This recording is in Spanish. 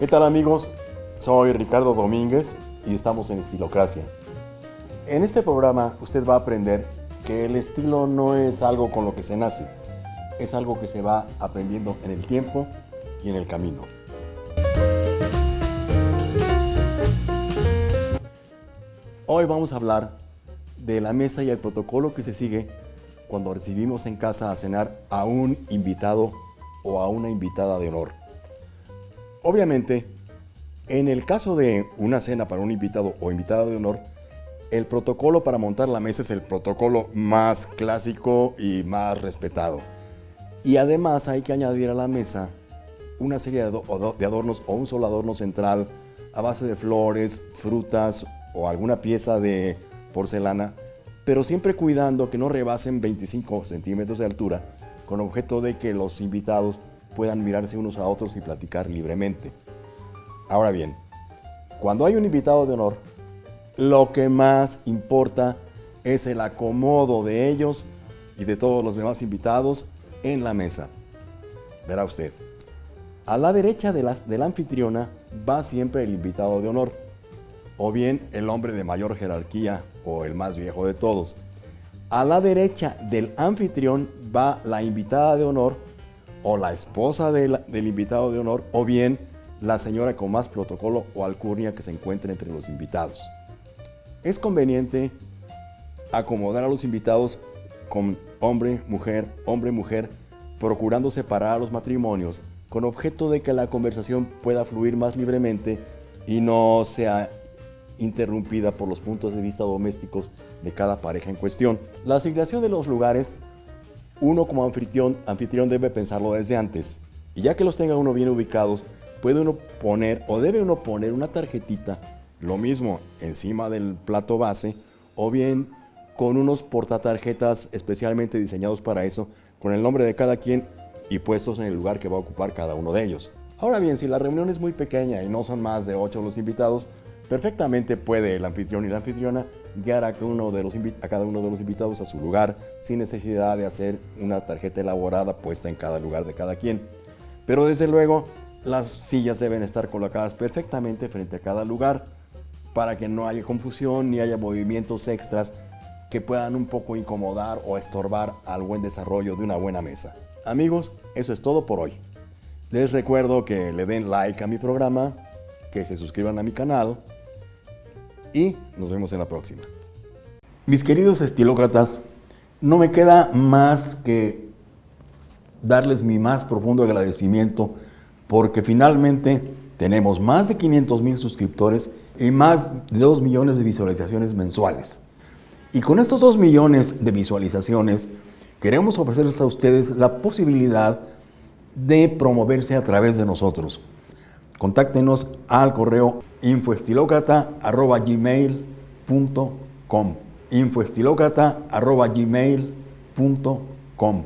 ¿Qué tal amigos? Soy Ricardo Domínguez y estamos en Estilocracia. En este programa usted va a aprender que el estilo no es algo con lo que se nace, es algo que se va aprendiendo en el tiempo y en el camino. Hoy vamos a hablar de la mesa y el protocolo que se sigue cuando recibimos en casa a cenar a un invitado o a una invitada de honor. Obviamente, en el caso de una cena para un invitado o invitada de honor, el protocolo para montar la mesa es el protocolo más clásico y más respetado. Y además hay que añadir a la mesa una serie de adornos o un solo adorno central a base de flores, frutas o alguna pieza de porcelana, pero siempre cuidando que no rebasen 25 centímetros de altura, con objeto de que los invitados puedan mirarse unos a otros y platicar libremente. Ahora bien, cuando hay un invitado de honor, lo que más importa es el acomodo de ellos y de todos los demás invitados en la mesa. Verá usted, a la derecha de la, anfitriona va siempre el invitado de honor, o bien el hombre de mayor jerarquía o el más viejo de todos. A la derecha del anfitrión va la invitada de honor o la esposa del invitado de honor o bien la señora con más protocolo o alcurnia que se encuentre entre los invitados. Es conveniente acomodar a los invitados con hombre, mujer, hombre, mujer, procurando separar a los matrimonios con objeto de que la conversación pueda fluir más libremente y no sea interrumpida por los puntos de vista domésticos de cada pareja en cuestión. La asignación de los lugares, uno como anfitrión, anfitrión debe pensarlo desde antes. Y ya que los tenga uno bien ubicados, puede uno poner o debe uno poner una tarjetita, lo mismo encima del plato base, o bien con unos portatarjetas especialmente diseñados para eso, con el nombre de cada quien y puestos en el lugar que va a ocupar cada uno de ellos. Ahora bien, si la reunión es muy pequeña y no son más de 8 los invitados, perfectamente puede el anfitrión y la anfitriona guiar a cada, uno de los invitados a su lugar sin necesidad de hacer una tarjeta elaborada puesta en cada lugar de cada quien. Pero desde luego, las sillas deben estar colocadas perfectamente frente a cada lugar para que no haya confusión ni haya movimientos extras que puedan un poco incomodar o estorbar al buen desarrollo de una buena mesa. Amigos, eso es todo por hoy. Les recuerdo que le den like a mi programa, que se suscriban a mi canal y nos vemos en la próxima. Mis queridos estilócratas, no me queda más que darles mi más profundo agradecimiento porque finalmente tenemos más de 500 mil suscriptores y más de 2 millones de visualizaciones mensuales. Y con estos 2 millones de visualizaciones, queremos ofrecerles a ustedes la posibilidad de promoverse a través de nosotros. Contáctenos al correo infoestilocrata.gmail.com infoestilocrata.gmail.com